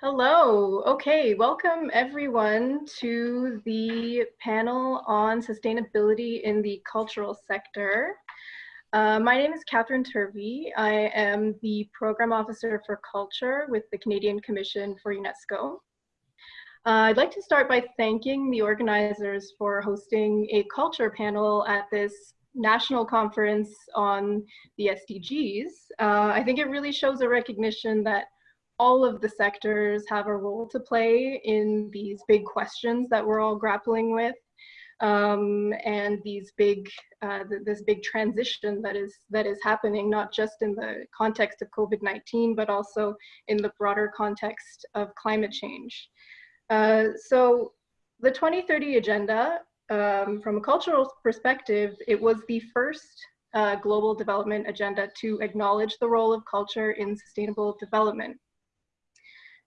Hello. Okay, welcome everyone to the panel on sustainability in the cultural sector. Uh, my name is Catherine Turvey. I am the Program Officer for Culture with the Canadian Commission for UNESCO. Uh, I'd like to start by thanking the organizers for hosting a culture panel at this national conference on the SDGs. Uh, I think it really shows a recognition that all of the sectors have a role to play in these big questions that we're all grappling with um, and these big uh, th this big transition that is that is happening not just in the context of COVID-19 but also in the broader context of climate change. Uh, so the 2030 agenda um, from a cultural perspective it was the first uh, global development agenda to acknowledge the role of culture in sustainable development.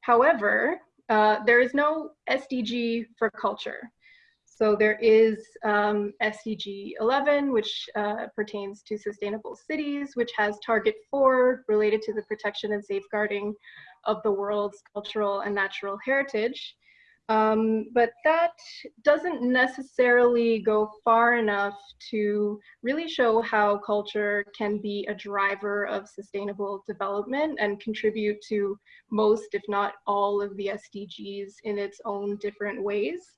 However, uh, there is no SDG for culture. So there is um, SDG 11, which uh, pertains to sustainable cities, which has target four related to the protection and safeguarding of the world's cultural and natural heritage. Um, but that doesn't necessarily go far enough to really show how culture can be a driver of sustainable development and contribute to most, if not all, of the SDGs in its own different ways.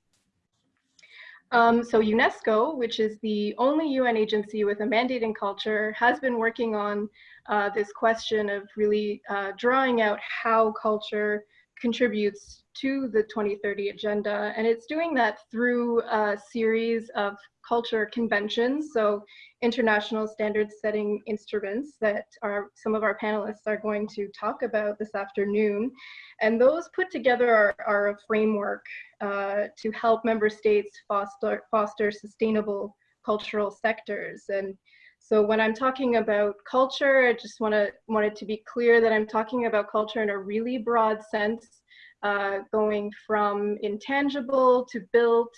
Um, so UNESCO, which is the only UN agency with a mandate in culture, has been working on uh, this question of really uh, drawing out how culture contributes to the 2030 agenda. And it's doing that through a series of culture conventions, so international standard setting instruments that are some of our panelists are going to talk about this afternoon. And those put together are, are a framework uh, to help member states foster, foster sustainable cultural sectors. And so when I'm talking about culture, I just want to want it to be clear that I'm talking about culture in a really broad sense, uh, going from intangible to built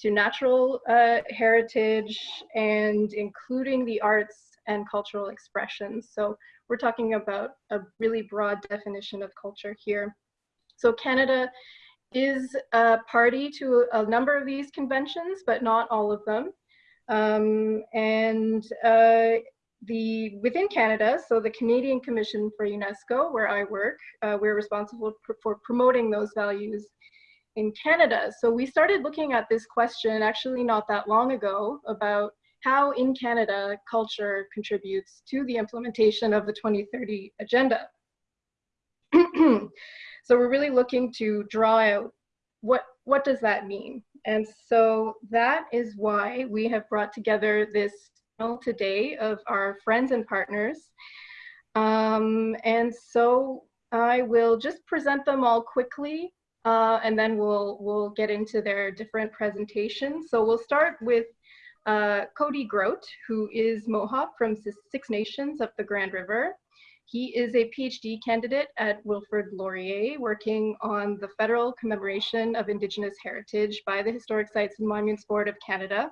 to natural uh, heritage and including the arts and cultural expressions. So we're talking about a really broad definition of culture here. So Canada is a party to a number of these conventions, but not all of them. Um, and uh, the within Canada, so the Canadian Commission for UNESCO, where I work, uh, we're responsible for, for promoting those values in Canada. So we started looking at this question actually not that long ago about how in Canada culture contributes to the implementation of the 2030 agenda. so we're really looking to draw out what, what does that mean? And so that is why we have brought together this panel today of our friends and partners. Um, and so I will just present them all quickly uh, and then we'll, we'll get into their different presentations. So we'll start with uh, Cody Groat, who is Mohawk from Six Nations up the Grand River. He is a PhD candidate at Wilfrid Laurier, working on the federal commemoration of Indigenous heritage by the Historic Sites and Monuments Board of Canada.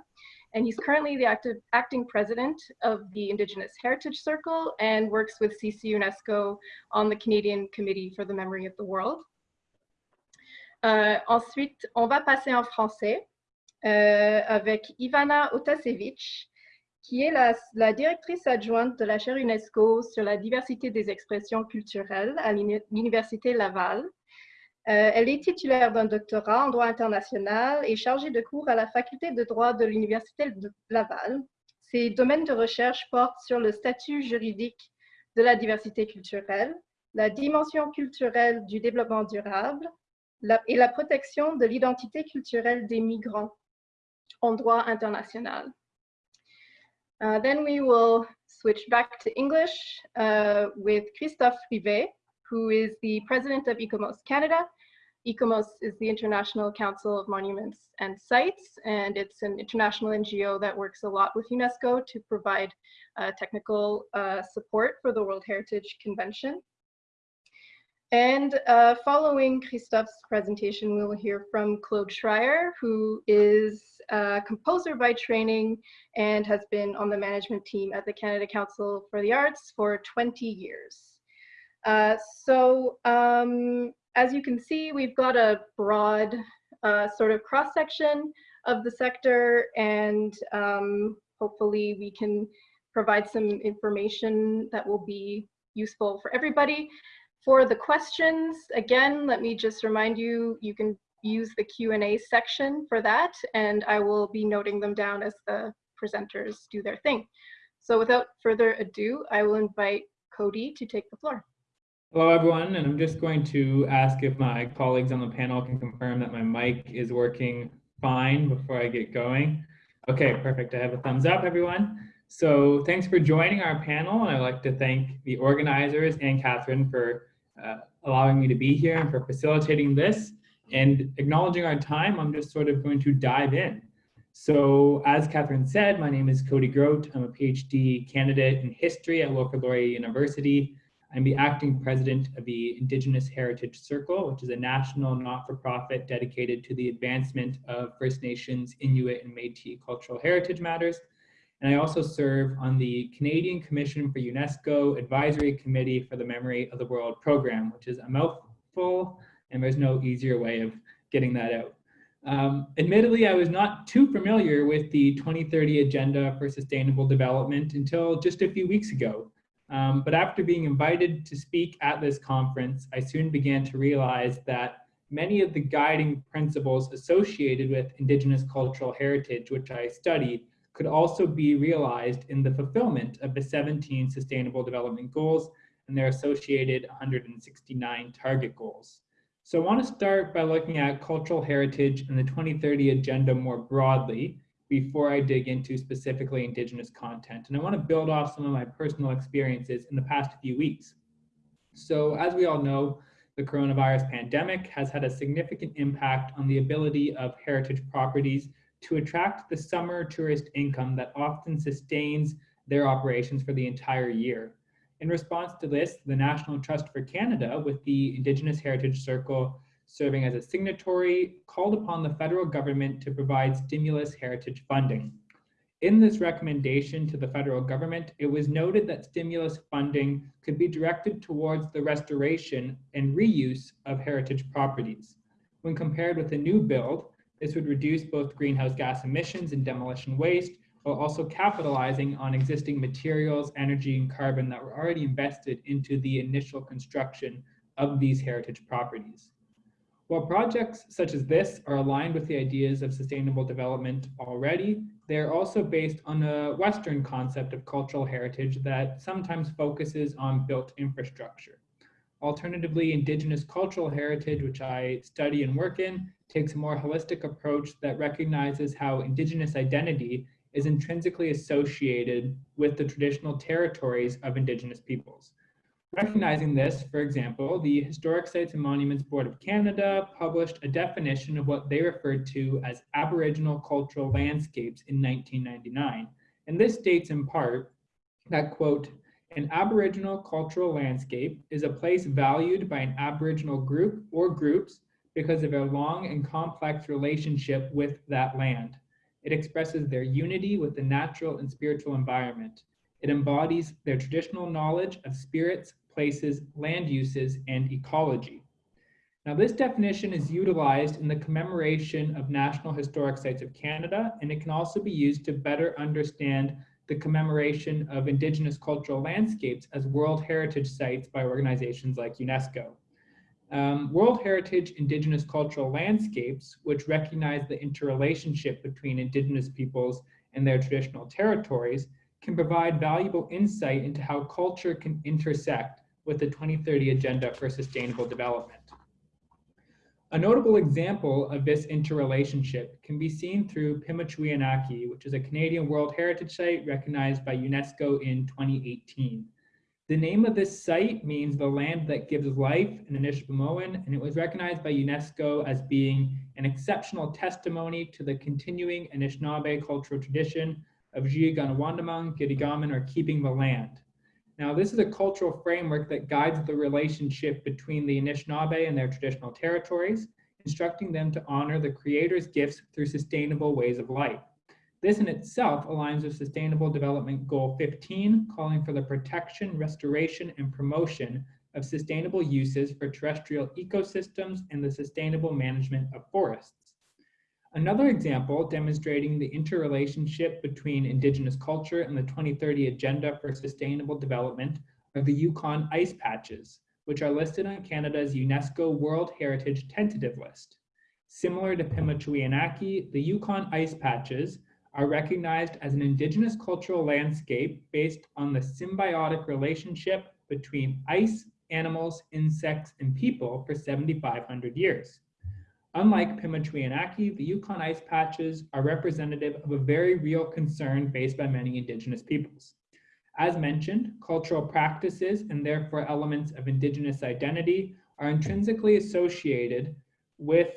And he's currently the active, acting president of the Indigenous Heritage Circle and works with CC UNESCO on the Canadian Committee for the Memory of the World. Euh, ensuite, on va passer en français euh, avec Ivana Otasevic, qui est la, directrice adjointe de la chaire UNESCO sur la diversité des expressions culturelles à l'Université Laval. Euh, elle est titulaire d'un doctorat en droit international et chargée de cours à la faculté de droit de l'Université Laval. Ses domaines de recherche portent sur le statut juridique de la diversité culturelle, la dimension culturelle du développement durable, et la protection de l'identité culturelle des migrants en droit international. Uh, then we will switch back to English uh, with Christophe Rivet, who is the president of ICOMOS Canada. ICOMOS is the International Council of Monuments and Sites, and it's an international NGO that works a lot with UNESCO to provide uh, technical uh, support for the World Heritage Convention. And uh, following Christophe's presentation, we will hear from Claude Schryer, who is a composer by training and has been on the management team at the Canada Council for the Arts for 20 years. Uh, so um, as you can see, we've got a broad uh, sort of cross-section of the sector and um, hopefully we can provide some information that will be useful for everybody. For the questions, again, let me just remind you, you can use the Q&A section for that, and I will be noting them down as the presenters do their thing. So without further ado, I will invite Cody to take the floor. Hello, everyone, and I'm just going to ask if my colleagues on the panel can confirm that my mic is working fine before I get going. Okay, perfect. I have a thumbs up, everyone. So thanks for joining our panel, and I'd like to thank the organizers and Catherine for uh, allowing me to be here and for facilitating this. And acknowledging our time, I'm just sort of going to dive in. So as Catherine said, my name is Cody Groat. I'm a PhD candidate in history at Laurier University. I'm the acting president of the Indigenous Heritage Circle, which is a national not-for-profit dedicated to the advancement of First Nations, Inuit, and Métis cultural heritage matters. And I also serve on the Canadian Commission for UNESCO Advisory Committee for the Memory of the World program, which is a mouthful, and there's no easier way of getting that out. Um, admittedly, I was not too familiar with the 2030 Agenda for Sustainable Development until just a few weeks ago. Um, but after being invited to speak at this conference, I soon began to realize that many of the guiding principles associated with Indigenous cultural heritage, which I studied, could also be realized in the fulfillment of the 17 Sustainable Development Goals and their associated 169 target goals. So I want to start by looking at cultural heritage and the 2030 agenda more broadly before I dig into specifically Indigenous content. And I want to build off some of my personal experiences in the past few weeks. So as we all know, the coronavirus pandemic has had a significant impact on the ability of heritage properties to attract the summer tourist income that often sustains their operations for the entire year. In response to this, the National Trust for Canada, with the Indigenous Heritage Circle serving as a signatory, called upon the federal government to provide stimulus heritage funding. In this recommendation to the federal government, it was noted that stimulus funding could be directed towards the restoration and reuse of heritage properties. When compared with a new build, this would reduce both greenhouse gas emissions and demolition waste, while also capitalizing on existing materials, energy, and carbon that were already invested into the initial construction of these heritage properties. While projects such as this are aligned with the ideas of sustainable development already, they are also based on a Western concept of cultural heritage that sometimes focuses on built infrastructure. Alternatively, Indigenous cultural heritage, which I study and work in, takes a more holistic approach that recognizes how Indigenous identity is intrinsically associated with the traditional territories of Indigenous peoples. Recognizing this, for example, the Historic Sites and Monuments Board of Canada published a definition of what they referred to as Aboriginal cultural landscapes in 1999. And this states in part that, quote, an Aboriginal cultural landscape is a place valued by an Aboriginal group or groups because of a long and complex relationship with that land. It expresses their unity with the natural and spiritual environment. It embodies their traditional knowledge of spirits, places, land uses, and ecology. Now, this definition is utilized in the commemoration of National Historic Sites of Canada, and it can also be used to better understand the commemoration of Indigenous cultural landscapes as World Heritage Sites by organizations like UNESCO. Um, World Heritage Indigenous Cultural Landscapes, which recognize the interrelationship between Indigenous peoples and their traditional territories, can provide valuable insight into how culture can intersect with the 2030 Agenda for Sustainable Development. A notable example of this interrelationship can be seen through Pimachiowin Aki, which is a Canadian World Heritage Site recognized by UNESCO in 2018. The name of this site means the land that gives life in Anishinaabemowin, and it was recognized by UNESCO as being an exceptional testimony to the continuing Anishinaabe cultural tradition of Jiiganawandamang, Gitigamen, or keeping the land. Now, this is a cultural framework that guides the relationship between the Anishinaabe and their traditional territories, instructing them to honor the Creator's gifts through sustainable ways of life. This in itself aligns with Sustainable Development Goal 15, calling for the protection, restoration, and promotion of sustainable uses for terrestrial ecosystems and the sustainable management of forests. Another example demonstrating the interrelationship between Indigenous culture and the 2030 Agenda for Sustainable Development are the Yukon ice patches, which are listed on Canada's UNESCO World Heritage Tentative List. Similar to Pimachiowin Aki, the Yukon ice patches are recognized as an indigenous cultural landscape based on the symbiotic relationship between ice, animals, insects, and people for 7,500 years. Unlike Pimachiowin Aki, the Yukon ice patches are representative of a very real concern faced by many indigenous peoples. As mentioned, cultural practices and therefore elements of indigenous identity are intrinsically associated with,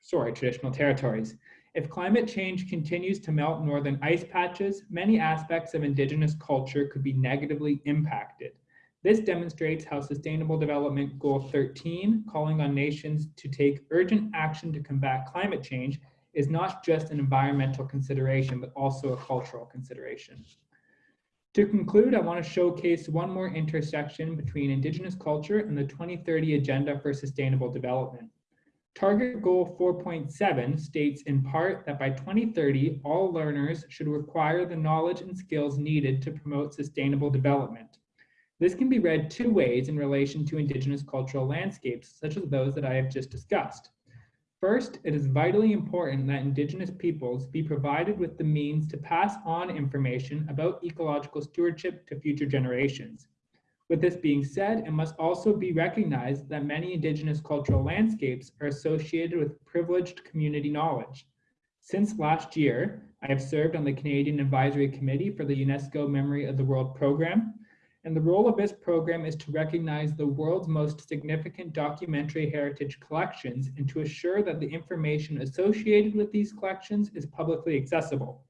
sorry, traditional territories. If climate change continues to melt northern ice patches, many aspects of indigenous culture could be negatively impacted. This demonstrates how Sustainable Development Goal 13, calling on nations to take urgent action to combat climate change, is not just an environmental consideration, but also a cultural consideration. To conclude, I want to showcase one more intersection between Indigenous culture and the 2030 Agenda for Sustainable Development. Target Goal 4.7 states in part that by 2030, all learners should acquire the knowledge and skills needed to promote sustainable development. This can be read two ways in relation to Indigenous cultural landscapes, such as those that I have just discussed. First, it is vitally important that Indigenous peoples be provided with the means to pass on information about ecological stewardship to future generations. With this being said, it must also be recognized that many Indigenous cultural landscapes are associated with privileged community knowledge. Since last year, I have served on the Canadian Advisory Committee for the UNESCO Memory of the World program, and the role of this program is to recognize the world's most significant documentary heritage collections and to assure that the information associated with these collections is publicly accessible.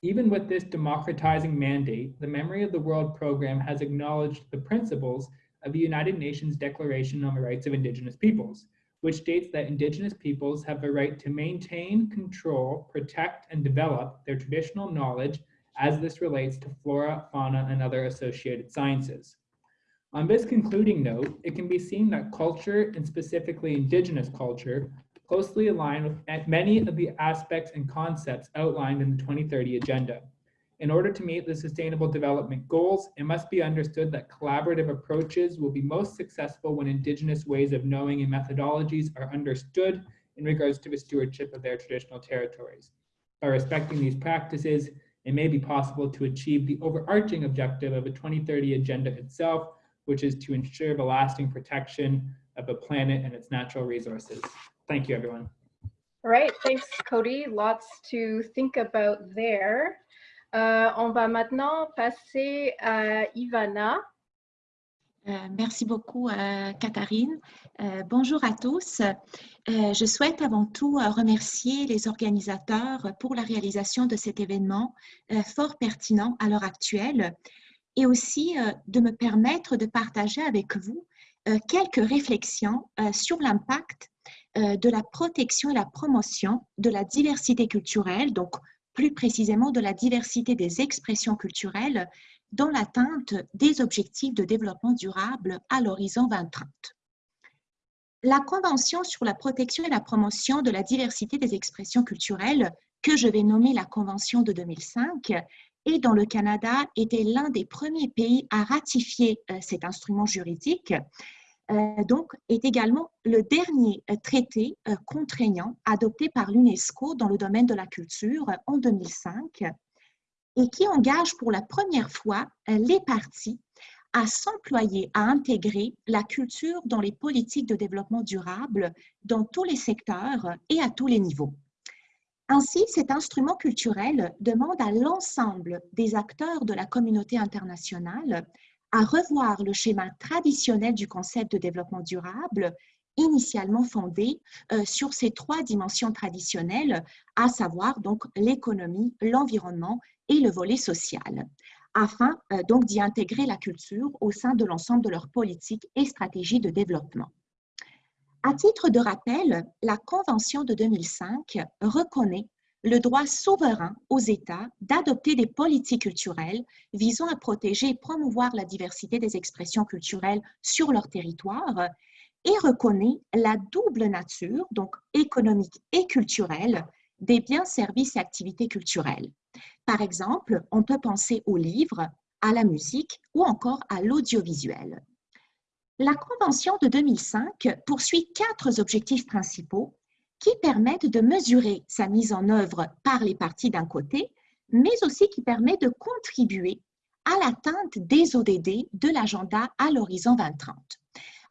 Even with this democratizing mandate, the Memory of the World program has acknowledged the principles of the United Nations Declaration on the Rights of Indigenous Peoples, which states that Indigenous peoples have the right to maintain, control, protect, and develop their traditional knowledge as this relates to flora, fauna, and other associated sciences. On this concluding note, it can be seen that culture, and specifically Indigenous culture, closely align with many of the aspects and concepts outlined in the 2030 Agenda. In order to meet the Sustainable Development Goals, it must be understood that collaborative approaches will be most successful when Indigenous ways of knowing and methodologies are understood in regards to the stewardship of their traditional territories. By respecting these practices, it may be possible to achieve the overarching objective of a 2030 agenda itself, which is to ensure the lasting protection of the planet and its natural resources. Thank you, everyone. All right, thanks, Cody. Lots to think about there. Uh, on va maintenant passer à Ivana. Euh, merci beaucoup, euh, Katharine. Euh, bonjour à tous. Je souhaite avant tout remercier les organisateurs pour la réalisation de cet événement fort pertinent à l'heure actuelle et aussi de me permettre de partager avec vous quelques réflexions sur l'impact de la protection et la promotion de la diversité culturelle, donc plus précisément de la diversité des expressions culturelles dans l'atteinte des objectifs de développement durable à l'horizon 2030. La Convention sur la protection et la promotion de la diversité des expressions culturelles, que je vais nommer la Convention de 2005, et dont le Canada était l'un des premiers pays à ratifier euh, cet instrument juridique, euh, donc, est également le dernier euh, traité contraignant adopté par l'UNESCO dans le domaine de la culture en 2005 et qui engage pour la première fois les parties à s'employer à intégrer la culture dans les politiques de développement durable dans tous les secteurs et à tous les niveaux. Ainsi, cet instrument culturel demande à l'ensemble des acteurs de la communauté internationale à revoir le schéma traditionnel du concept de développement durable, initialement fondé euh, sur ces trois dimensions traditionnelles, à savoir l'économie, l'environnement et le volet social, afin euh, donc d'y intégrer la culture au sein de l'ensemble de leurs politiques et stratégies de développement. À titre de rappel, la Convention de 2005 reconnaît le droit souverain aux États d'adopter des politiques culturelles visant à protéger et promouvoir la diversité des expressions culturelles sur leur territoire et reconnaît la double nature, donc économique et culturelle, des biens, services et activités culturelles. Par exemple, on peut penser aux livres, à la musique ou encore à l'audiovisuel. La Convention de 2005 poursuit quatre objectifs principaux qui permettent de mesurer sa mise en œuvre par les parties d'un côté, mais aussi qui permet de contribuer à l'atteinte des ODD de l'agenda à l'horizon 2030.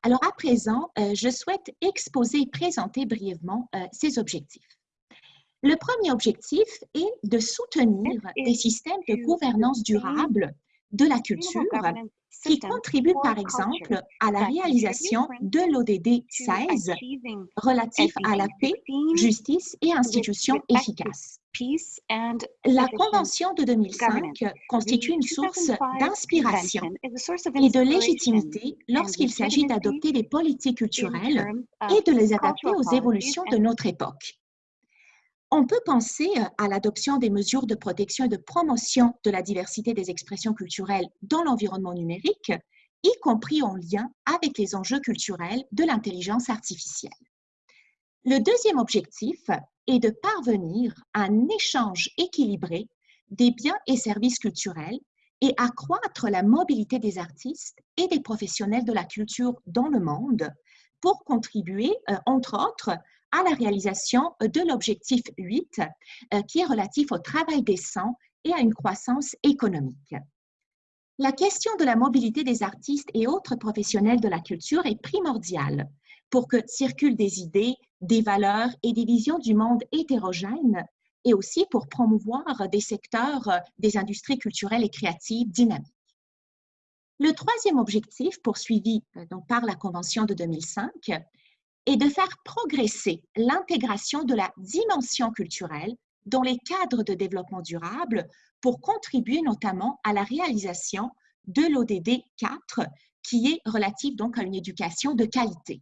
Alors à présent, euh, je souhaite exposer et présenter brièvement euh, ces objectifs. Le premier objectif est de soutenir des systèmes de gouvernance durable de la culture qui contribuent par exemple à la réalisation de l'ODD 16 relatif à la paix, justice et institutions efficaces. La Convention de 2005 constitue une source d'inspiration et de légitimité lorsqu'il s'agit d'adopter des politiques culturelles et de les adapter aux évolutions de notre époque. On peut penser à l'adoption des mesures de protection et de promotion de la diversité des expressions culturelles dans l'environnement numérique, y compris en lien avec les enjeux culturels de l'intelligence artificielle. Le deuxième objectif est de parvenir à un échange équilibré des biens et services culturels et accroître la mobilité des artistes et des professionnels de la culture dans le monde pour contribuer, euh, entre autres, à la réalisation de l'objectif 8, euh, qui est relatif au travail décent et à une croissance économique. La question de la mobilité des artistes et autres professionnels de la culture est primordiale pour que circulent des idées, des valeurs et des visions du monde hétérogènes et aussi pour promouvoir des secteurs euh, des industries culturelles et créatives dynamiques. Le troisième objectif poursuivi euh, donc, par la Convention de 2005 est de faire progresser l'intégration de la dimension culturelle dans les cadres de développement durable pour contribuer notamment à la réalisation de l'ODD 4 qui est relative donc à une éducation de qualité.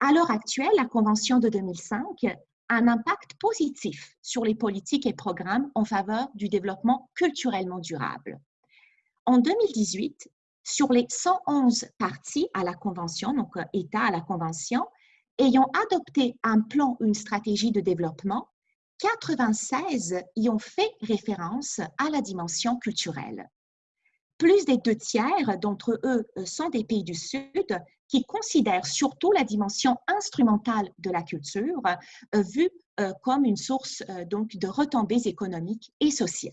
À l'heure actuelle, la Convention de 2005 a un impact positif sur les politiques et programmes en faveur du développement culturellement durable. En 2018, sur les 111 parties à la Convention, donc euh, États à la Convention, ayant adopté un plan ou une stratégie de développement, 96 y ont fait référence à la dimension culturelle. Plus des deux tiers d'entre eux euh, sont des pays du Sud qui considèrent surtout la dimension instrumentale de la culture euh, vue euh, comme une source donc de retombées économiques et sociales.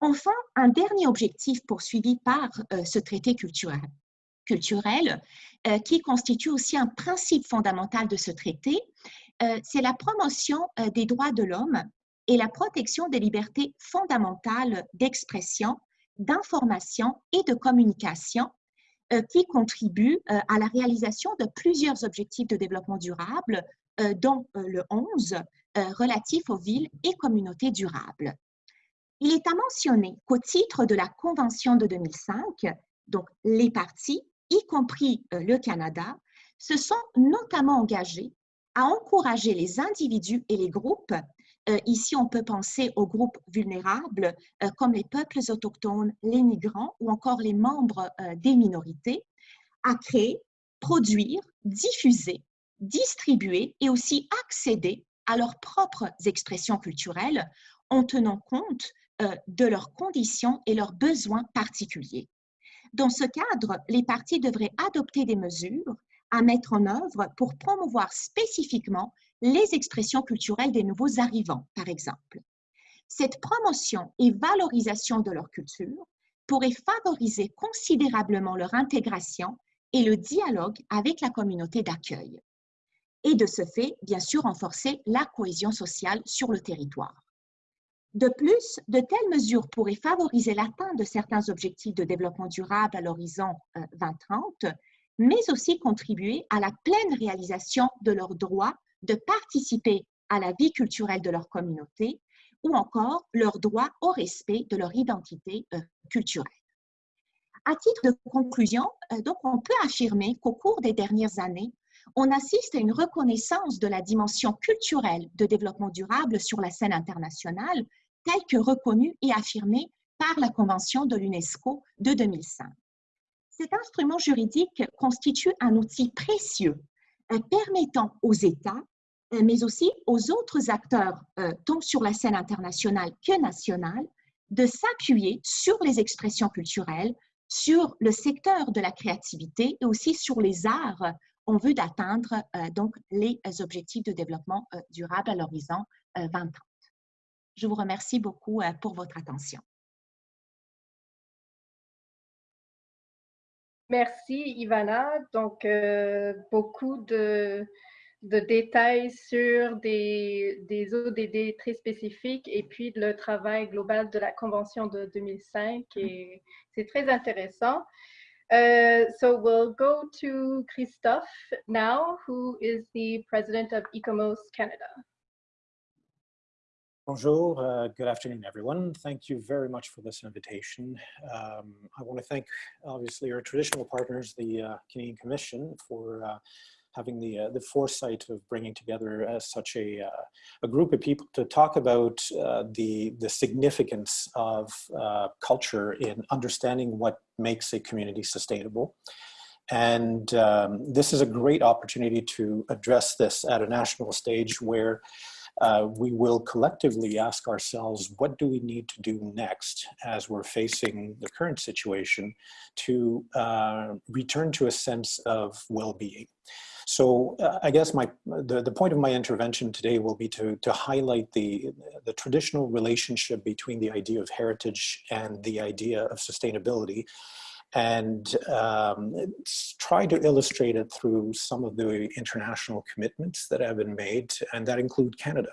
Enfin, un dernier objectif poursuivi par ce traité culturel, culturel qui constitue aussi un principe fondamental de ce traité, c'est la promotion des droits de l'homme et la protection des libertés fondamentales d'expression d'information et de communication euh, qui contribuent euh, à la réalisation de plusieurs objectifs de développement durable, euh, dont le 11 relatif aux villes et communautés durables. Il est à mentionner qu'au titre de la Convention de 2005, donc les parties, y compris le Canada, se sont notamment engagés à encourager les individus et les groupes euh, ici, on peut penser aux groupes vulnérables euh, comme les peuples autochtones, les migrants ou encore les membres euh, des minorités à créer, produire, diffuser, distribuer et aussi accéder à leurs propres expressions culturelles en tenant compte de leurs conditions et leurs besoins particuliers. Dans ce cadre, les partis devraient adopter des mesures à mettre en œuvre pour promouvoir spécifiquement les expressions culturelles des nouveaux arrivants, par exemple. Cette promotion et valorisation de leur culture pourrait favoriser considérablement leur intégration et le dialogue avec la communauté d'accueil. Et de ce fait, bien sûr, renforcer la cohésion sociale sur le territoire. De plus, de telles mesures pourraient favoriser l'atteinte de certains objectifs de développement durable à l'horizon 2030, euh, mais aussi contribuer à la pleine réalisation de leurs droits de participer à la vie culturelle de leur communauté ou encore leur droit au respect de leur identité euh, culturelle. À titre de conclusion, euh, on peut affirmer qu'au cours des dernières années, on assiste à une reconnaissance de la dimension culturelle de développement durable sur la scène internationale, telle que reconnue et affirmée par la Convention de l'UNESCO de 2005. Cet instrument juridique constitue un outil précieux euh, permettant aux États, euh, mais aussi aux autres acteurs, euh, tant sur la scène internationale que nationale, de s'appuyer sur les expressions culturelles, sur le secteur de la créativité et aussi sur les arts en vue d'atteindre donc les objectifs de développement durable à l'horizon 2030. Je vous remercie beaucoup pour votre attention. Merci Ivana. Donc, euh, beaucoup de, de, détails sur des, des ODD très spécifiques et puis le travail global de la Convention de 2005. Et c'est très intéressant. Uh, so we'll go to Christophe now, who is the president of ECOMOS Canada. Bonjour, uh, good afternoon, everyone. Thank you very much for this invitation. Um, I want to thank, obviously, our traditional partners, the uh, Canadian Commission, for uh, having the uh, the foresight of bringing together uh, such a uh, a group of people to talk about the the significance of culture in understanding what makes a community sustainable. And um, this is a great opportunity to address this at a national stage where uh, we will collectively ask ourselves, what do we need to do next as we're facing the current situation to uh, return to a sense of well-being? So uh, I guess my the, the point of my intervention today will be to, to highlight the, the traditional relationship between the idea of heritage and the idea of sustainability and um, try to illustrate it through some of the international commitments that have been made, and that include Canada.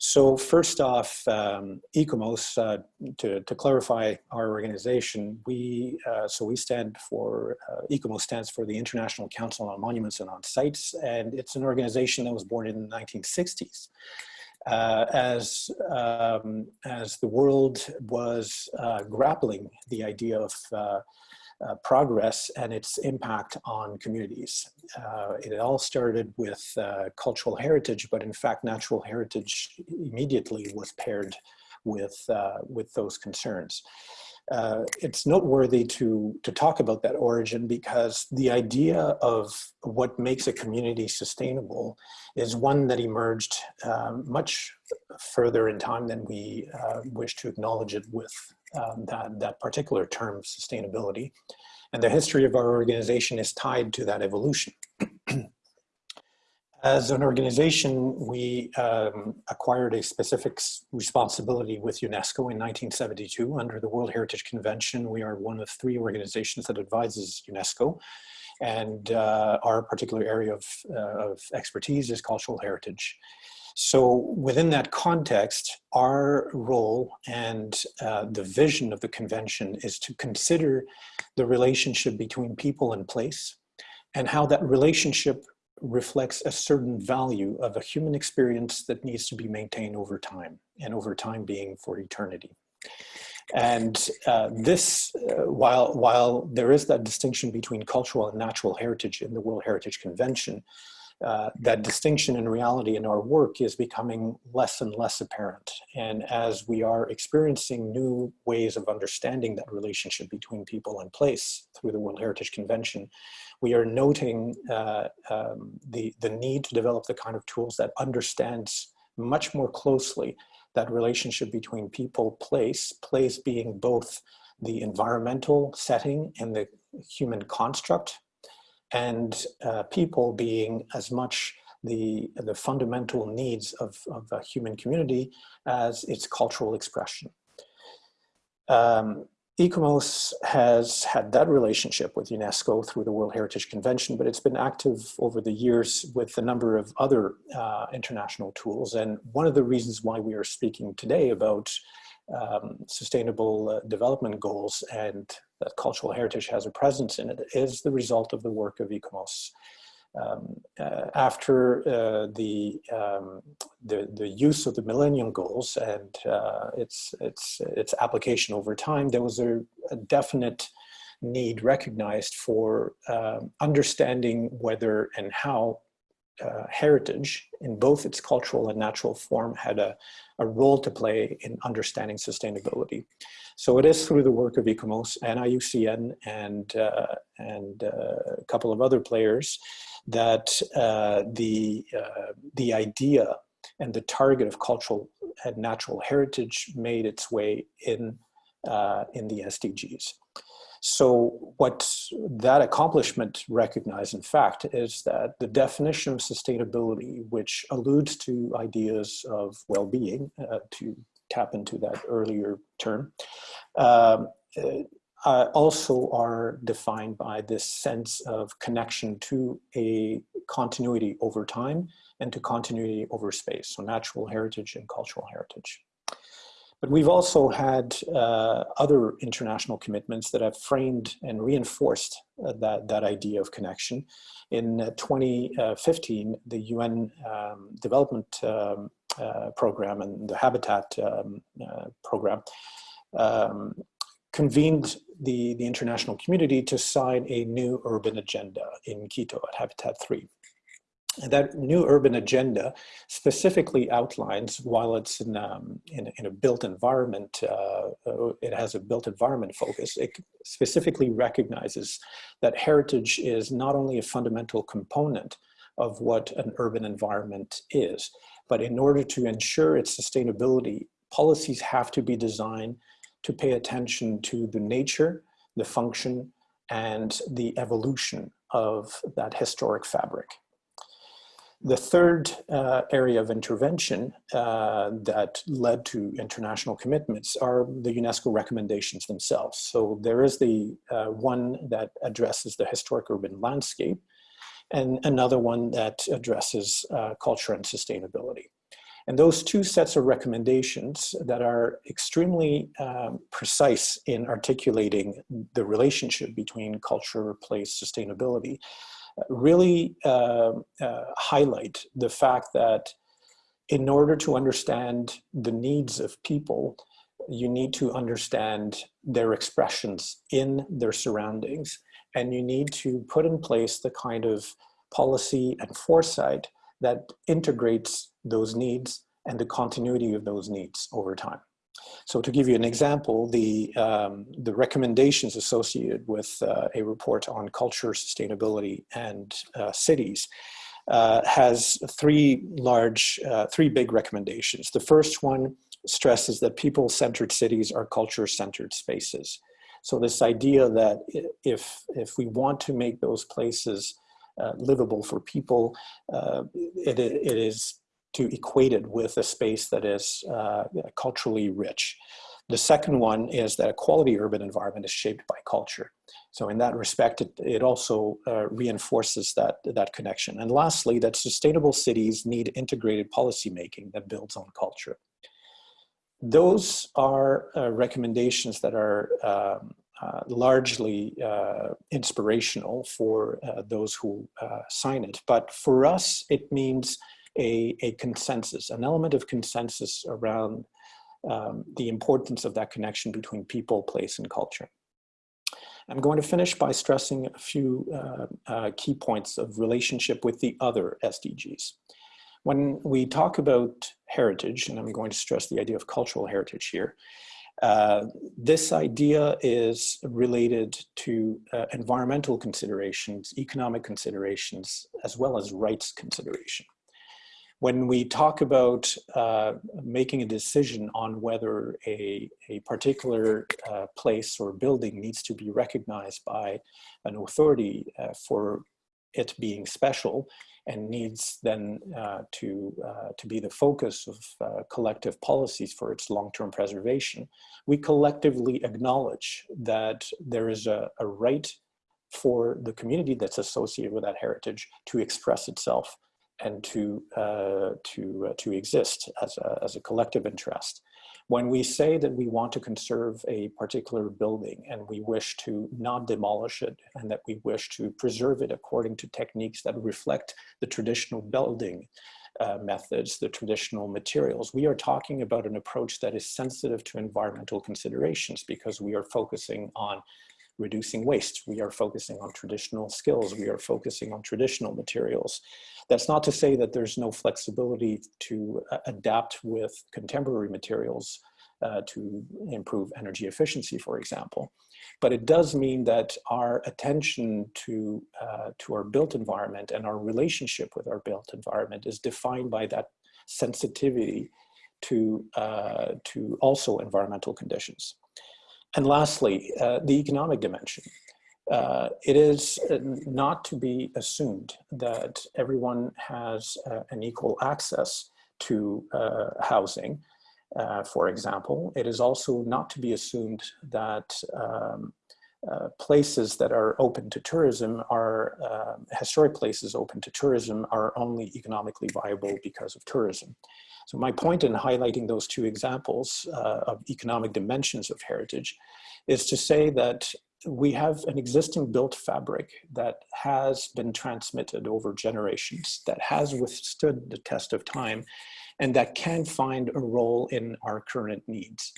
So first off, um, ICOMOS, uh, to, to, clarify our organization, we, uh, so we stand for, uh, ICOMOS stands for the International Council on Monuments and on Sites, and it's an organization that was born in the 1960s. Uh, as um, as the world was uh, grappling the idea of uh, uh, progress and its impact on communities. Uh, it all started with uh, cultural heritage, but in fact, natural heritage immediately was paired with, uh, with those concerns. Uh, it's noteworthy to, to talk about that origin because the idea of what makes a community sustainable is one that emerged um, much further in time than we uh, wish to acknowledge it with um, that, that particular term, sustainability. And the history of our organization is tied to that evolution. As an organization, we um, acquired a specific responsibility with UNESCO in 1972 under the World Heritage Convention. We are one of three organizations that advises UNESCO and uh, our particular area of, uh, of expertise is cultural heritage. So within that context, our role and uh, the vision of the convention is to consider the relationship between people and place and how that relationship reflects a certain value of a human experience that needs to be maintained over time and over time being for eternity. And uh, this, uh, while, while there is that distinction between cultural and natural heritage in the World Heritage Convention, uh, that distinction in reality in our work is becoming less and less apparent. And as we are experiencing new ways of understanding that relationship between people and place through the World Heritage Convention, we are noting uh, um, the, the need to develop the kind of tools that understands much more closely that relationship between people, place, place being both the environmental setting and the human construct and uh, people being as much the, the fundamental needs of, of a human community as its cultural expression. Um, ICOMOS has had that relationship with UNESCO through the World Heritage Convention, but it's been active over the years with a number of other uh, international tools. And one of the reasons why we are speaking today about um, sustainable uh, development goals and that cultural heritage has a presence in it is the result of the work of ICOMOS. Um, uh, after uh, the, um, the, the use of the Millennium Goals and uh, its its its application over time, there was a, a definite need recognized for um, understanding whether and how uh, heritage in both its cultural and natural form had a, a role to play in understanding sustainability. So it is through the work of ICOMOS and IUCN and, uh, and uh, a couple of other players that uh, the, uh, the idea and the target of cultural and natural heritage made its way in, uh, in the SDGs. So what that accomplishment recognized, in fact, is that the definition of sustainability, which alludes to ideas of well-being, uh, to tap into that earlier term, um, uh, also are defined by this sense of connection to a continuity over time and to continuity over space, so natural heritage and cultural heritage. But we've also had uh, other international commitments that have framed and reinforced uh, that, that idea of connection. In uh, 2015, the UN um, Development um, uh, Program and the Habitat um, uh, Program um, convened the, the international community to sign a new urban agenda in Quito at Habitat 3. That new urban agenda specifically outlines, while it's in, um, in, in, a built environment, uh, uh, it has a built environment focus, it specifically recognizes that heritage is not only a fundamental component of what an urban environment is, but in order to ensure its sustainability, policies have to be designed to pay attention to the nature, the function, and the evolution of that historic fabric. The third uh, area of intervention uh, that led to international commitments are the UNESCO recommendations themselves. So there is the uh, one that addresses the historic urban landscape and another one that addresses uh, culture and sustainability. And those two sets of recommendations that are extremely um, precise in articulating the relationship between culture, place, sustainability really uh, uh, highlight the fact that in order to understand the needs of people, you need to understand their expressions in their surroundings, and you need to put in place the kind of policy and foresight that integrates those needs and the continuity of those needs over time. So to give you an example, the, um, the recommendations associated with uh, a report on culture, sustainability, and uh, cities uh, has three large, uh, three big recommendations. The first one stresses that people-centered cities are culture-centered spaces. So this idea that if, if we want to make those places uh, livable for people, uh, it, it is to equate it with a space that is uh, culturally rich. The second one is that a quality urban environment is shaped by culture. So in that respect, it, it also uh, reinforces that, that connection. And lastly, that sustainable cities need integrated policymaking that builds on culture. Those are uh, recommendations that are um, uh, largely uh, inspirational for uh, those who uh, sign it. But for us, it means a, a consensus, an element of consensus around um, the importance of that connection between people, place, and culture. I'm going to finish by stressing a few uh, uh, key points of relationship with the other SDGs. When we talk about heritage, and I'm going to stress the idea of cultural heritage here, uh, this idea is related to uh, environmental considerations, economic considerations, as well as rights consideration when we talk about uh, making a decision on whether a, a particular uh, place or building needs to be recognized by an authority uh, for it being special and needs then uh, to, uh, to be the focus of uh, collective policies for its long-term preservation, we collectively acknowledge that there is a, a right for the community that's associated with that heritage to express itself and to, uh, to, uh, to exist as a, as a collective interest. When we say that we want to conserve a particular building and we wish to not demolish it and that we wish to preserve it according to techniques that reflect the traditional building uh, methods, the traditional materials, we are talking about an approach that is sensitive to environmental considerations because we are focusing on reducing waste. We are focusing on traditional skills. We are focusing on traditional materials. That's not to say that there's no flexibility to uh, adapt with contemporary materials uh, to improve energy efficiency, for example. But it does mean that our attention to, uh, to our built environment and our relationship with our built environment is defined by that sensitivity to, uh, to also environmental conditions. And lastly, uh, the economic dimension. Uh, it is uh, not to be assumed that everyone has uh, an equal access to uh, housing. Uh, for example, it is also not to be assumed that um, uh, places that are open to tourism are um, historic places open to tourism are only economically viable because of tourism. So my point in highlighting those two examples of economic dimensions of heritage is to say that we have an existing built fabric that has been transmitted over generations, that has withstood the test of time, and that can find a role in our current needs.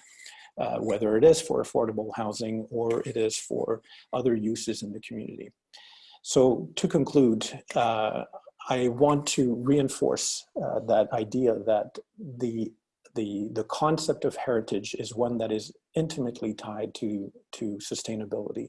Uh, whether it is for affordable housing or it is for other uses in the community. So to conclude, uh, I want to reinforce uh, that idea that the, the, the concept of heritage is one that is intimately tied to, to sustainability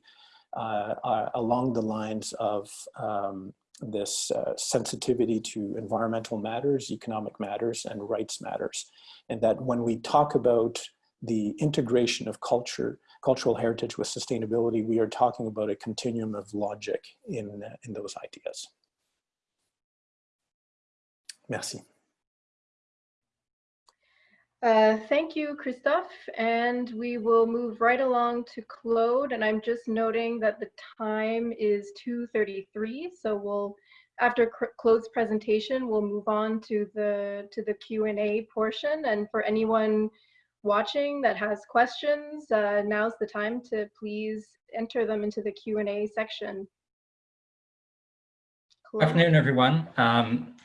uh, uh, along the lines of um, this uh, sensitivity to environmental matters, economic matters, and rights matters. And that when we talk about the integration of culture, cultural heritage with sustainability, we are talking about a continuum of logic in, in those ideas. Merci. Uh, thank you, Christophe. And we will move right along to Claude. And I'm just noting that the time is 2.33. So we'll, after Claude's presentation, we'll move on to the, to the Q&A portion. And for anyone watching that has questions, uh, now's the time to please enter them into the Q&A section. Claude. Afternoon, everyone. Um,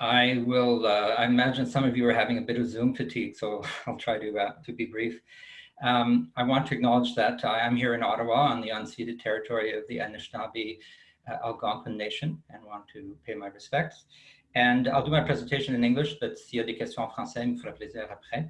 I will, uh, I imagine some of you are having a bit of Zoom fatigue, so I'll try to, uh, to be brief. Um, I want to acknowledge that I am here in Ottawa on the unceded territory of the Anishinaabe uh, Algonquin Nation and want to pay my respects. And I'll do my presentation in English, but s'il y a des questions en français, me fera plaisir après.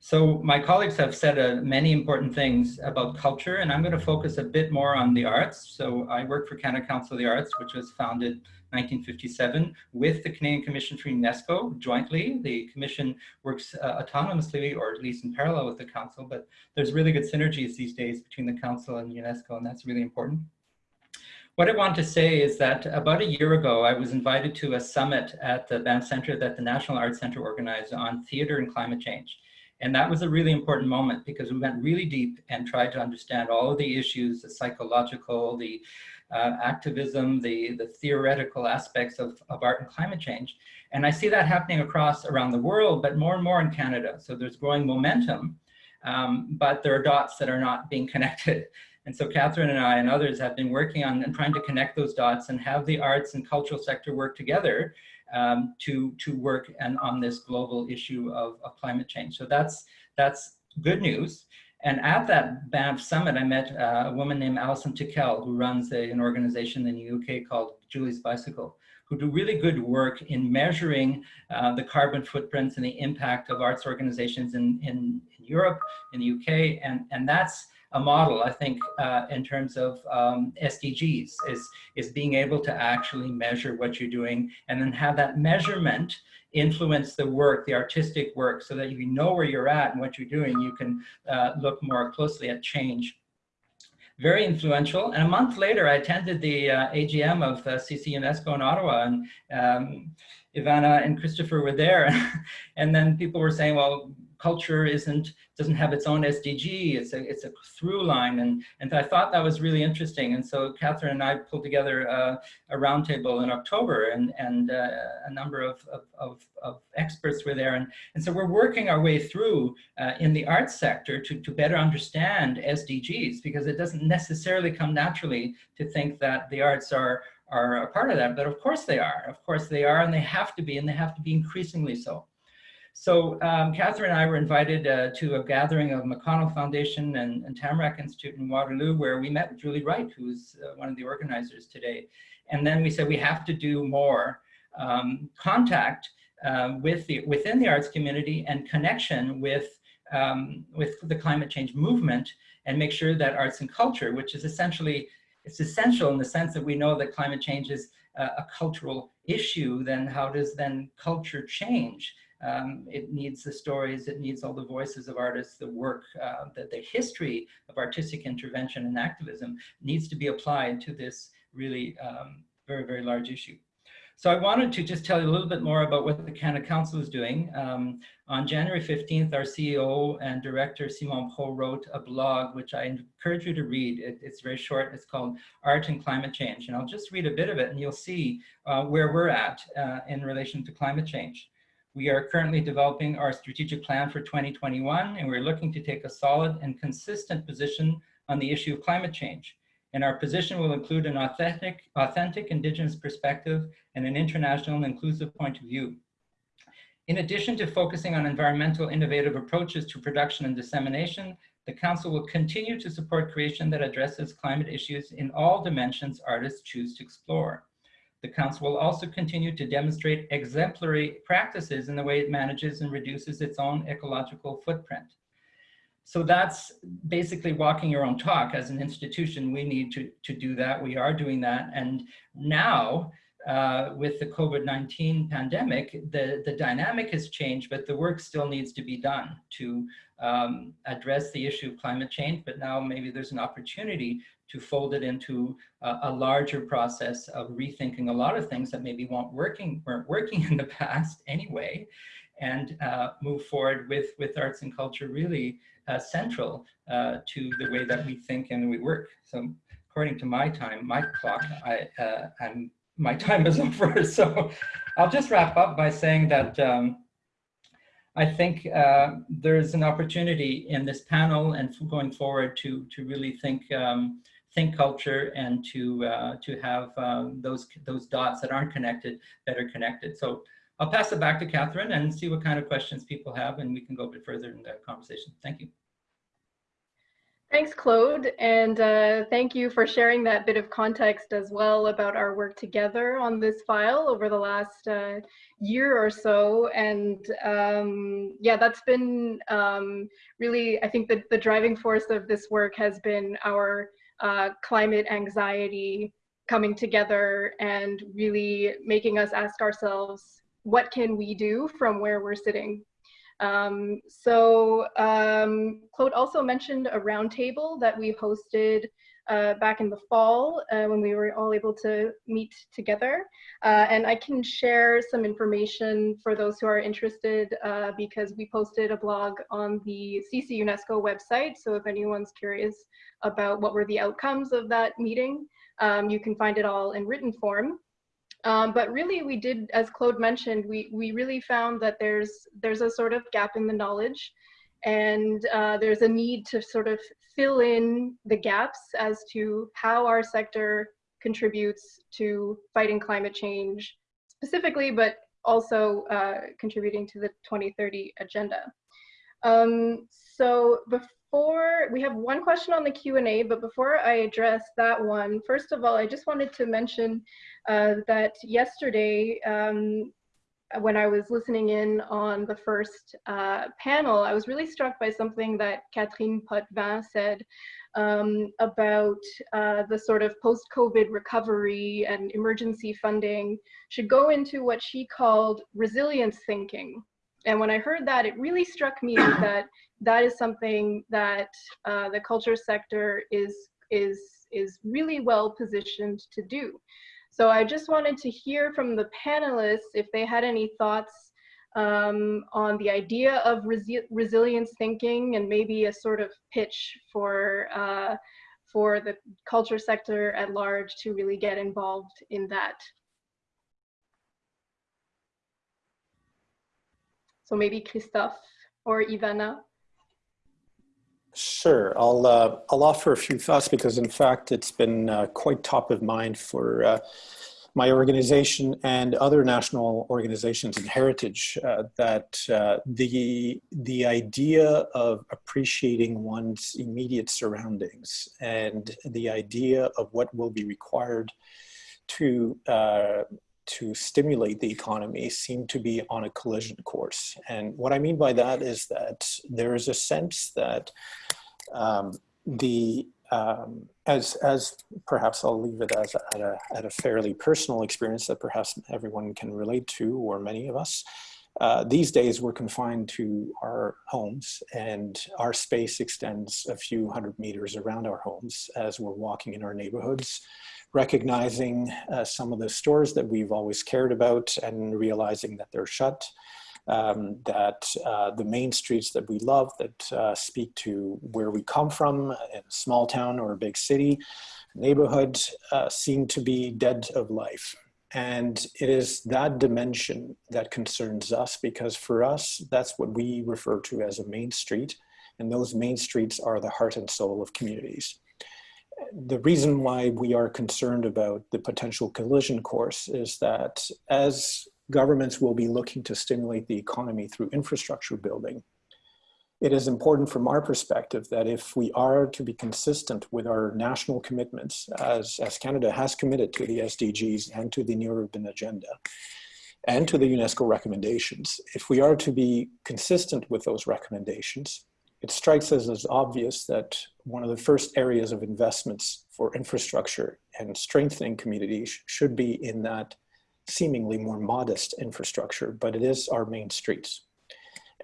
So my colleagues have said uh, many important things about culture, and I'm going to focus a bit more on the arts. So I work for Canada Council of the Arts, which was founded 1957 with the Canadian Commission for UNESCO jointly. The commission works uh, autonomously or at least in parallel with the council, but there's really good synergies these days between the council and UNESCO, and that's really important. What I want to say is that about a year ago, I was invited to a summit at the Banff Center that the National Arts Center organized on theater and climate change. And that was a really important moment because we went really deep and tried to understand all of the issues, the psychological, the uh, activism, the, the theoretical aspects of, of art and climate change. And I see that happening across around the world, but more and more in Canada. So there's growing momentum, um, but there are dots that are not being connected. And so Catherine and I and others have been working on and trying to connect those dots and have the arts and cultural sector work together um, to, to work and on this global issue of, of climate change. So that's, that's good news. And at that Banff summit, I met uh, a woman named Alison Tickell, who runs a, an organization in the UK called Julie's Bicycle, who do really good work in measuring uh, the carbon footprints and the impact of arts organizations in, in, in Europe, in the UK, and, and that's a model, I think, uh, in terms of um, SDGs, is, is being able to actually measure what you're doing and then have that measurement influence the work, the artistic work, so that you know where you're at and what you're doing, you can uh, look more closely at change. Very influential. And a month later, I attended the uh, AGM of uh, CC UNESCO in Ottawa, and um, Ivana and Christopher were there. and then people were saying, well, culture isn't doesn't have its own SDG. It's a it's a through line, and and I thought that was really interesting. And so Catherine and I pulled together a, roundtable in October, and and uh, a number of, of, of of experts were there, and and so we're working our way through uh, in the arts sector to to better understand SDGs because it doesn't necessarily come naturally to think that the arts are are a part of that, but of course they are. Of course they are, and they have to be, and they have to be increasingly so. So um, Catherine and I were invited uh, to a gathering of McConnell Foundation and, and, Tamarack Institute in Waterloo, where we met Julie Wright, who's uh, one of the organizers today. And then we said we have to do more um, contact uh, with the, within the arts community and connection with, um, with the climate change movement and make sure that arts and culture, which is essentially, it's essential in the sense that we know that climate change is a, a cultural issue, then how does then culture change? Um, it needs the stories, it needs all the voices of artists, the work, uh, the, the history of artistic intervention and activism needs to be applied to this really um, very, very large issue. So I wanted to just tell you a little bit more about what the Canada Council is doing. Um, on January 15th, our CEO and director, Simon Brault, wrote a blog, which I encourage you to read. It, it's very short. It's called Art and Climate Change. And I'll just read a bit of it and you'll see uh, where we're at uh, in relation to climate change. We are currently developing our strategic plan for 2021, and we're looking to take a solid and consistent position on the issue of climate change and our position will include an authentic, authentic Indigenous perspective and an international and inclusive point of view. In addition to focusing on environmental innovative approaches to production and dissemination, the Council will continue to support creation that addresses climate issues in all dimensions artists choose to explore. The Council will also continue to demonstrate exemplary practices in the way it manages and reduces its own ecological footprint. So that's basically walking your own talk as an institution. We need to, to do that. We are doing that. And now uh, with the COVID-19 pandemic, the, the dynamic has changed, but the work still needs to be done to um, address the issue of climate change. But now maybe there's an opportunity to fold it into a, larger process of rethinking a lot of things that maybe weren't working, weren't working in the past anyway, and uh, move forward with, with arts and culture really uh, central uh, to the way that we think and we work. So according to my time, my clock, I, uh, I'm, my time is over. So I'll just wrap up by saying that um, I think uh, there's an opportunity in this panel and going forward to, to really think um, think culture and to uh, to have um, those those dots that aren't connected better connected. So I'll pass it back to Catherine and see what kind of questions people have and we can go a bit further in the conversation. Thank you. Thanks, Claude, and uh, thank you for sharing that bit of context as well about our work together on this file over the last uh, year or so. And um, yeah, that's been um, really, I think the, the driving force of this work has been our uh, climate anxiety coming together and really making us ask ourselves, what can we do from where we're sitting? Um, so um, Claude also mentioned a roundtable that we hosted uh, back in the fall uh, when we were all able to meet together. Uh, and I can share some information for those who are interested uh, because we posted a blog on the CC UNESCO website. So if anyone's curious about what were the outcomes of that meeting, um, you can find it all in written form. Um, but really we did, as Claude mentioned, we, we really found that there's, there's a sort of gap in the knowledge and uh, there's a need to sort of fill in the gaps as to how our sector contributes to fighting climate change specifically, but also uh, contributing to the 2030 agenda. Um, so before, we have one question on the Q&A, but before I address that one, first of all, I just wanted to mention uh, that yesterday, um, when I was listening in on the first uh, panel, I was really struck by something that Catherine Potvin said um, about uh, the sort of post-COVID recovery and emergency funding should go into what she called resilience thinking. And when I heard that, it really struck me that that is something that uh, the culture sector is, is, is really well positioned to do. So I just wanted to hear from the panelists if they had any thoughts um, on the idea of resi resilience thinking and maybe a sort of pitch for, uh, for the culture sector at large to really get involved in that. So maybe Christophe or Ivana. Sure, I'll, uh, I'll offer a few thoughts because in fact it's been uh, quite top of mind for uh, my organization and other national organizations in heritage uh, that uh, the, the idea of appreciating one's immediate surroundings and the idea of what will be required to, uh, to stimulate the economy seem to be on a collision course. And what I mean by that is that there is a sense that um, the um, as, as perhaps I'll leave it as at, a, at a fairly personal experience that perhaps everyone can relate to, or many of us, uh, these days we're confined to our homes and our space extends a few hundred meters around our homes as we're walking in our neighborhoods, recognizing uh, some of the stores that we've always cared about and realizing that they're shut, um, that uh, the main streets that we love that uh, speak to where we come from in a small town or a big city, neighborhood uh, seem to be dead of life. And it is that dimension that concerns us because for us, that's what we refer to as a main street. And those main streets are the heart and soul of communities. The reason why we are concerned about the potential collision course is that as governments will be looking to stimulate the economy through infrastructure building. It is important from our perspective that if we are to be consistent with our national commitments, as, as Canada has committed to the SDGs and to the New Urban Agenda, and to the UNESCO recommendations, if we are to be consistent with those recommendations, it strikes us as obvious that one of the first areas of investments for infrastructure and strengthening communities should be in that seemingly more modest infrastructure, but it is our main streets.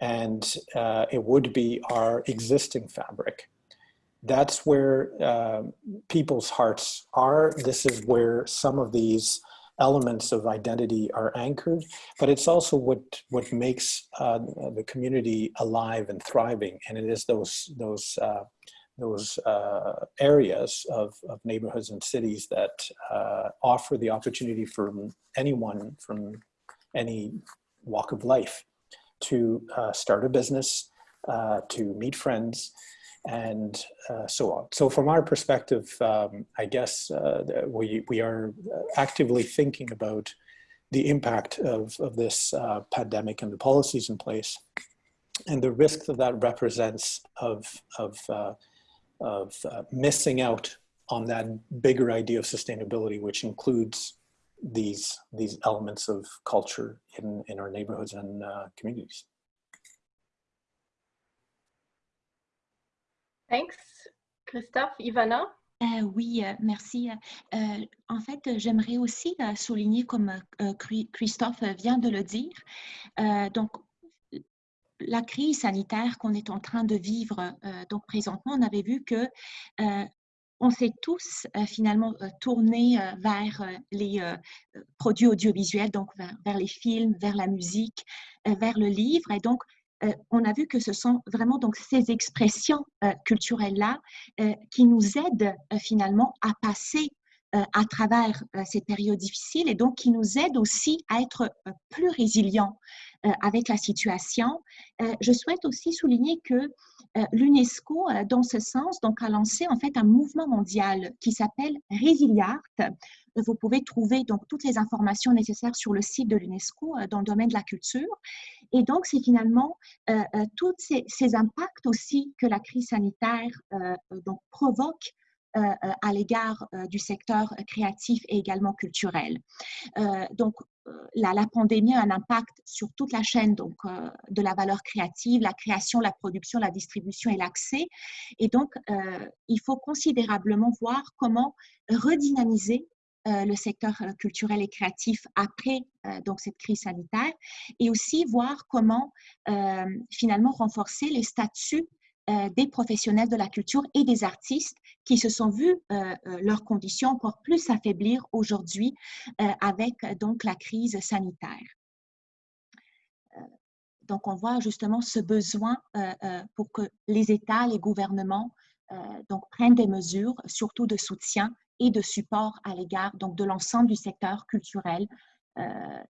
And uh, it would be our existing fabric. That's where uh, people's hearts are. This is where some of these elements of identity are anchored, but it's also what, what makes uh, the community alive and thriving. And it is those, those uh, those uh, areas of, of, neighborhoods and cities that uh, offer the opportunity for anyone from any walk of life to uh, start a business, uh, to meet friends, and uh, so on. So from our perspective, um, I guess uh, we, we are actively thinking about the impact of, of this pandemic and the policies in place and the risk that that represents of, of of uh, missing out on that bigger idea of sustainability, which includes these these elements of culture in, in our neighborhoods and uh, communities. Thanks, Christophe. Ivana? Euh, oui, euh, merci. Euh, en fait, j'aimerais aussi euh, souligner, comme euh, Christophe vient de le dire, donc la crise sanitaire qu'on est en train de vivre euh, donc présentement, on avait vu que euh, on s'est tous euh, finalement tournés vers les produits audiovisuels, donc vers, les films, vers la musique, vers le livre. Et donc, on a vu que ce sont vraiment donc ces expressions culturelles-là qui nous aident finalement à passer à travers ces périodes difficiles et donc qui nous aident aussi à être plus résilients euh, avec la situation. Euh, je souhaite aussi souligner que euh, l'UNESCO, dans ce sens, donc, a lancé en fait un mouvement mondial qui s'appelle Résiliart. Vous pouvez trouver donc toutes les informations nécessaires sur le site de l'UNESCO dans le domaine de la culture. Et donc, c'est finalement euh, tous ces, impacts aussi que la crise sanitaire euh, donc, provoque euh, à l'égard du secteur créatif et également culturel. donc, la, pandémie a un impact sur toute la chaîne donc, euh, de la valeur créative, la création, la production, la distribution et l'accès. Et donc, euh, il faut considérablement voir comment redynamiser euh, le secteur culturel et créatif après donc cette crise sanitaire et aussi voir comment finalement renforcer les statuts des professionnels de la culture et des artistes qui se sont vus euh, euh, leurs conditions encore plus s'affaiblir aujourd'hui euh, avec donc la crise sanitaire. Donc, on voit justement ce besoin pour que les États, les gouvernements donc, prennent des mesures, surtout de soutien et de support à l'égard de l'ensemble du secteur culturel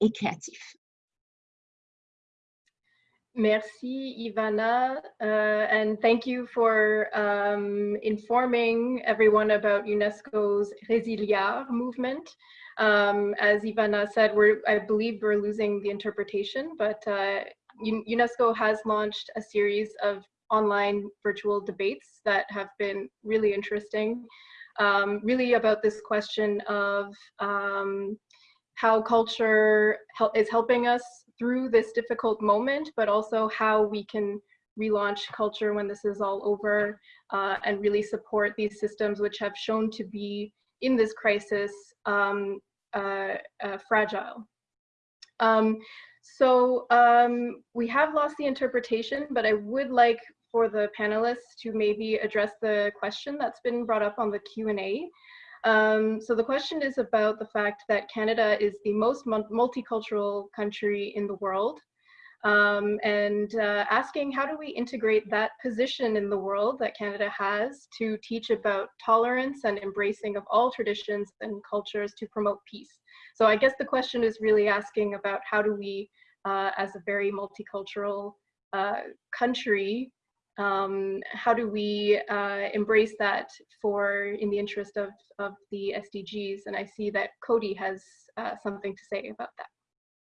et créatif. Merci, Ivana, uh, and thank you for um, informing everyone about UNESCO's Résiliart movement. Um, as Ivana said, I believe we're losing the interpretation, but uh, UNESCO has launched a series of online virtual debates that have been really interesting, um, really about this question of um, how culture is helping us through this difficult moment, but also how we can relaunch culture when this is all over uh, and really support these systems which have shown to be in this crisis um, uh, uh, fragile. Um, so um, we have lost the interpretation, but I would like for the panelists to maybe address the question that's been brought up on the Q&A. Um, so the question is about the fact that Canada is the most multicultural country in the world um, and uh, asking how do we integrate that position in the world that Canada has to teach about tolerance and embracing of all traditions and cultures to promote peace. So I guess the question is really asking about how do we, uh, as a very multicultural uh, country, um, how do we uh, embrace that for in the interest of, of the SDGs? And I see that Cody has uh, something to say about that.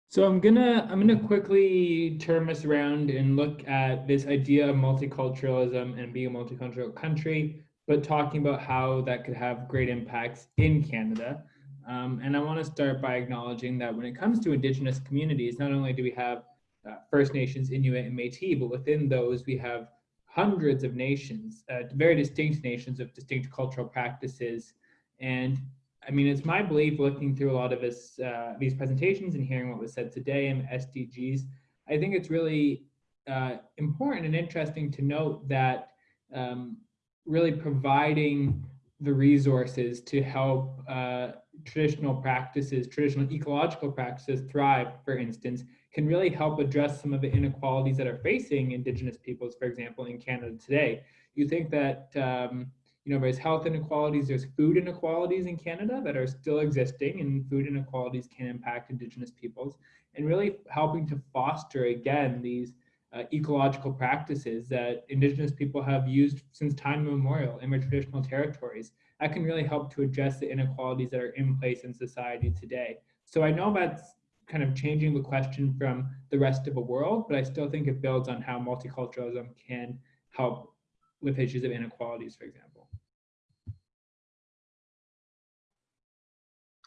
So I'm gonna I'm gonna quickly turn this around and look at this idea of multiculturalism and being a multicultural country, but talking about how that could have great impacts in Canada. Um, and I want to start by acknowledging that when it comes to Indigenous communities, not only do we have uh, First Nations, Inuit, and Métis, but within those we have hundreds of nations, uh, very distinct nations of distinct cultural practices. And I mean, it's my belief looking through a lot of this, uh, these presentations and hearing what was said today in SDGs, I think it's really uh, important and interesting to note that um, really providing the resources to help uh, traditional practices, traditional ecological practices thrive, for instance, can really help address some of the inequalities that are facing Indigenous peoples, for example, in Canada today. You think that, um, you know, there's health inequalities, there's food inequalities in Canada that are still existing, and food inequalities can impact Indigenous peoples, and really helping to foster, again, these uh, ecological practices that Indigenous people have used since time immemorial in their traditional territories. That can really help to address the inequalities that are in place in society today. So I know that's kind of changing the question from the rest of the world, but I still think it builds on how multiculturalism can help with issues of inequalities, for example.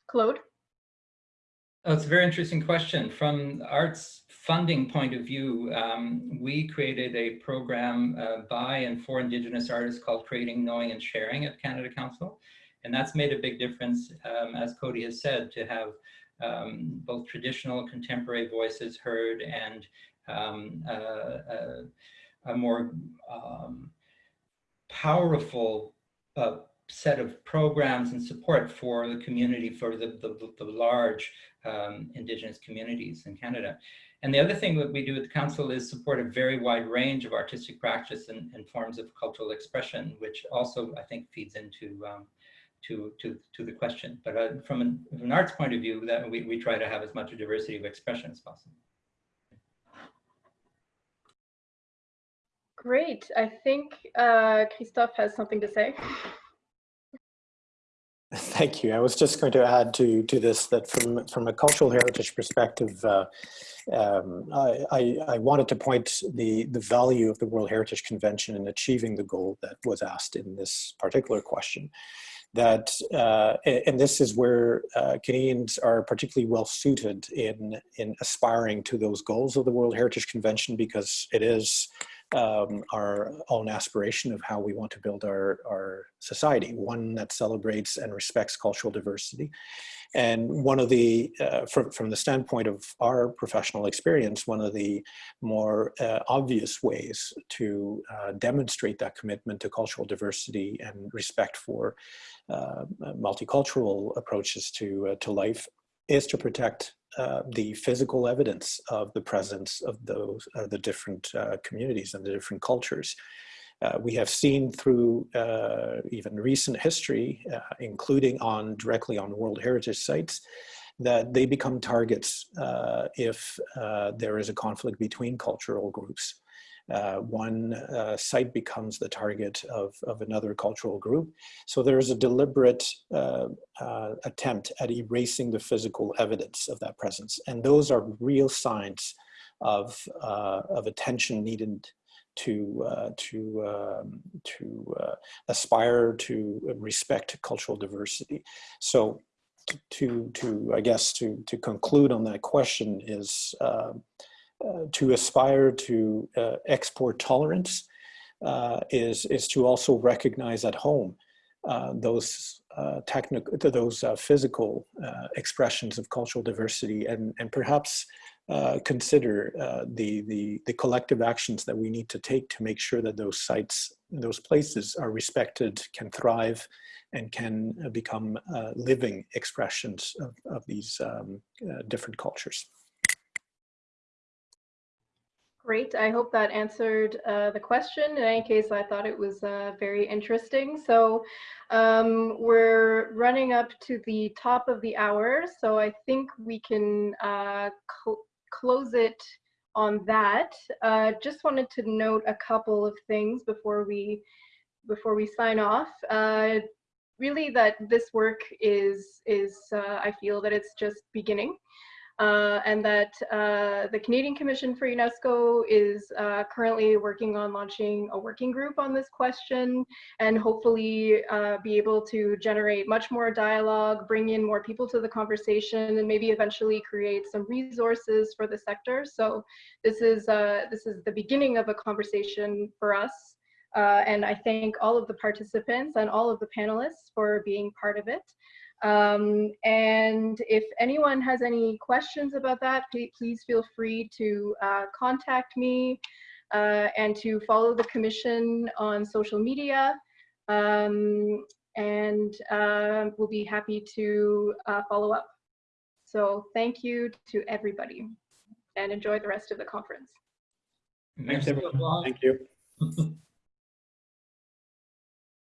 Claude? Oh, it's a very interesting question. From arts funding point of view, um, we created a program uh, by and for Indigenous artists called Creating, Knowing and Sharing at Canada Council. And that's made a big difference, um, as Cody has said, to have um, both traditional contemporary voices heard and um, uh, a more um, powerful uh, set of programs and support for the community, for the, the, the large um, Indigenous communities in Canada. And the other thing that we do at the Council is support a very wide range of artistic practice and, and forms of cultural expression, which also I think feeds into um, to, to, to the question. But uh, from, an, from an arts point of view, that we, we try to have as much diversity of expression as possible. Great. I think uh, Christophe has something to say. Thank you. I was just going to add to to this that from from a cultural heritage perspective, uh, um, I, I, I, wanted to point the the value of the World Heritage Convention in achieving the goal that was asked in this particular question that, uh, and this is where uh, Canadians are particularly well suited in, in aspiring to those goals of the World Heritage Convention because it is um, our own aspiration of how we want to build our, our society, one that celebrates and respects cultural diversity. And one of the, uh, from, from the standpoint of our professional experience, one of the more uh, obvious ways to uh, demonstrate that commitment to cultural diversity and respect for uh, multicultural approaches to, uh, to life is to protect uh, the physical evidence of the presence of those uh, the different uh, communities and the different cultures. Uh, we have seen through uh, even recent history, including on directly on World Heritage sites, that they become targets if there is a conflict between cultural groups. Uh, one uh, site becomes the target of, of another cultural group. So there is a deliberate uh, uh, attempt at erasing the physical evidence of that presence. And those are real signs of, uh, of attention needed to, uh, to, um, to aspire to respect cultural diversity. So to, to I guess, to, to conclude on that question is, uh, to aspire to uh, export tolerance uh, is, is to also recognize at home uh, those uh, technical, those uh, physical expressions of cultural diversity and, and perhaps consider the, the, the collective actions that we need to take to make sure that those sites, those places are respected, can thrive, and can become living expressions of, of these um, different cultures. Great. I hope that answered uh, the question. In any case, I thought it was uh, very interesting. So um, we're running up to the top of the hour. So I think we can uh, cl close it on that. Uh, just wanted to note a couple of things before we before we sign off. Uh, really, that this work is is uh, I feel that it's just beginning uh, and that uh, the Canadian Commission for UNESCO is uh, currently working on launching a working group on this question and hopefully uh, be able to generate much more dialogue, bring in more people to the conversation, and maybe eventually create some resources for the sector. So this is, uh, this is the beginning of a conversation for us. Uh, and I thank all of the participants and all of the panelists for being part of it. Um, and if anyone has any questions about that, please feel free to uh, contact me uh, and to follow the commission on social media. Um, and uh, we'll be happy to uh, follow up. So thank you to everybody and enjoy the rest of the conference. Thanks everyone. Thank you.